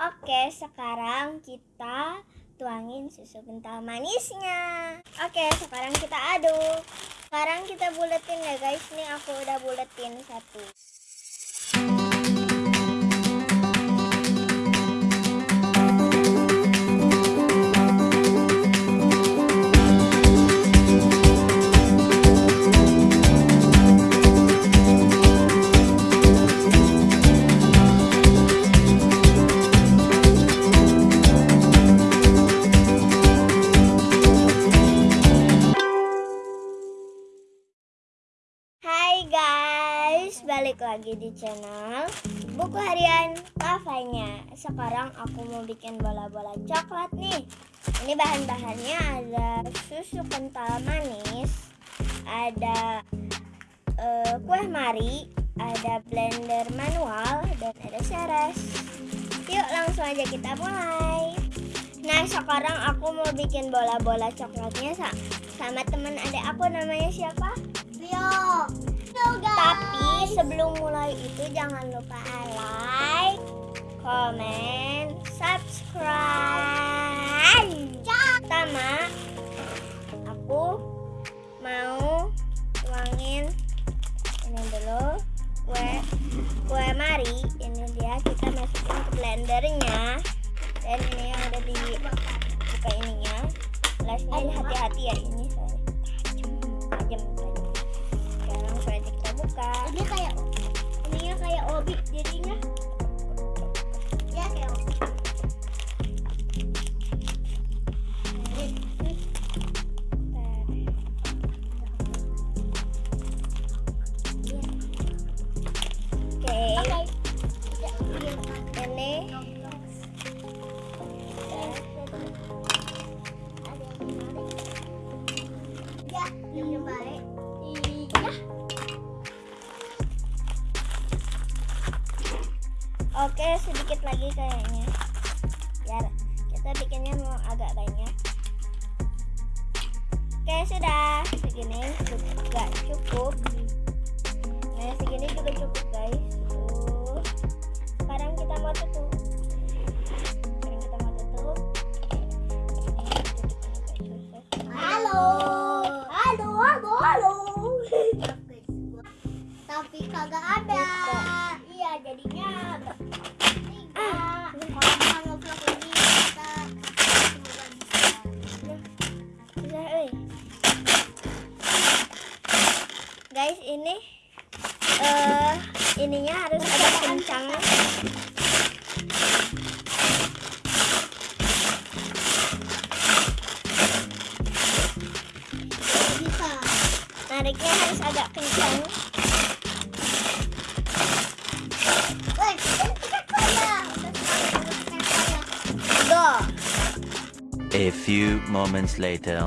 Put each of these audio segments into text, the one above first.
Oke, sekarang kita tuangin susu kental manisnya. Oke, sekarang kita aduk. Sekarang kita buletin ya guys. Nih aku udah buletin satu. Balik lagi di channel Buku Harian Kafanya Sekarang aku mau bikin bola-bola coklat nih. Ini bahan-bahannya ada susu kental manis Ada uh, kue mari Ada blender manual Dan ada seres. Yuk langsung aja kita mulai. Nah sekarang aku mau bikin bola-bola coklatnya sama teman adik aku namanya siapa? Yo, Tapi sebelum mulai itu jangan lupa like, comment, subscribe. Pertama, aku mau tuangin ini dulu kue kue mari. Ini dia kita masukin ke blendernya. Dan ini yang ada di buka ininya. Gelasnya hati-hati ya ini saya tajam tajam buka Ini kayak ininya kayak obi jadinya. Kita bikinnya mau agak banyak. Oke sudah. Segini juga cukup. Nah segini juga cukup guys. Tuh sekarang kita mau tutup. Sekarang kita mau tutup. Halo, ininya harus agak kencang. Bisa. Nariknya harus agak kencang. A few moments later.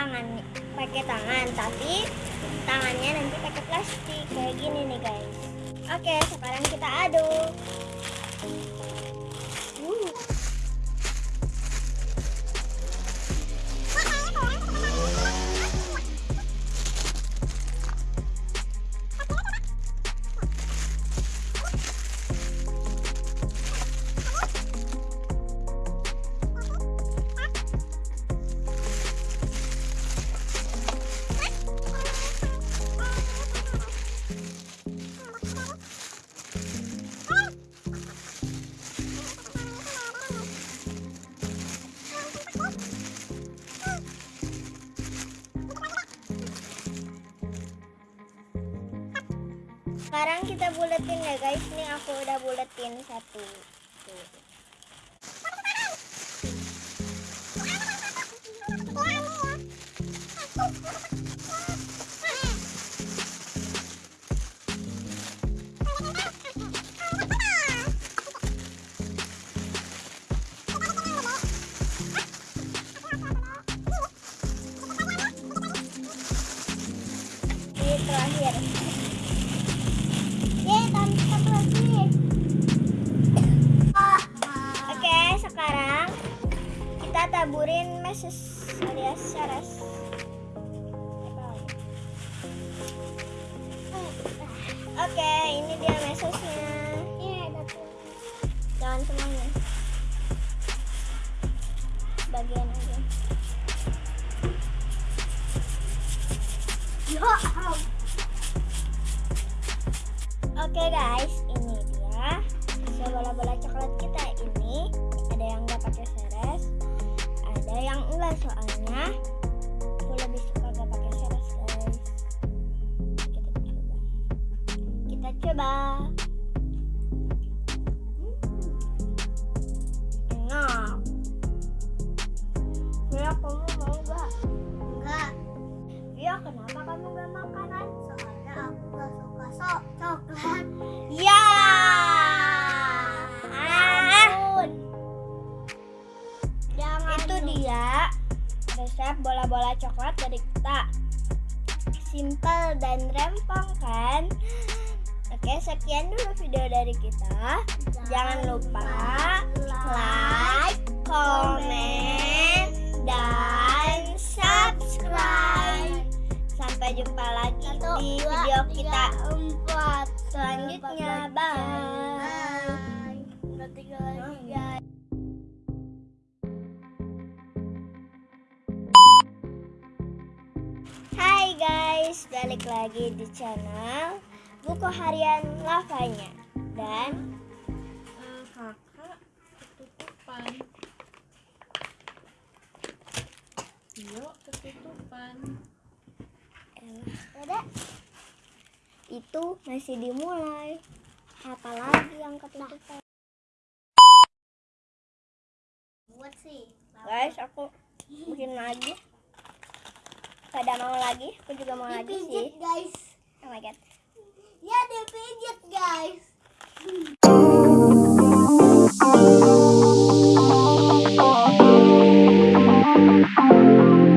Tangan pakai tangan, tapi tangannya nanti pakai plastik kayak gini nih, guys. Oke, sekarang kita aduk. Sekarang kita buletin ya guys. Nih aku udah buletin satu. Ini Oke guys, ini dia so bola-bola coklat kita ini ada yang nggak pakai seres, ada yang enggak soalnya aku lebih suka nggak pakai seres guys. Kita coba, kita coba. Kenapa kamu nggak makanan? soalnya aku gak suka sok coklat. Ya. Ah. Jangan Itu dia resep bola-bola coklat dari kita. Simple dan rempong kan? Oke, sekian dulu video dari kita. Jangan lupa like, komen, dan guys, balik lagi di channel Buku Harian Lavanya. Dan Eh, kakak ketutupan. Yuk ketutupan. Elah, itu masih dimulai. Apalagi yang ketutupan? Buat sih. Guys, aku bikin lagi Pada mau lagi, aku juga mau lagi sih Dipijit guys. Oh my god Ya dipijit guys.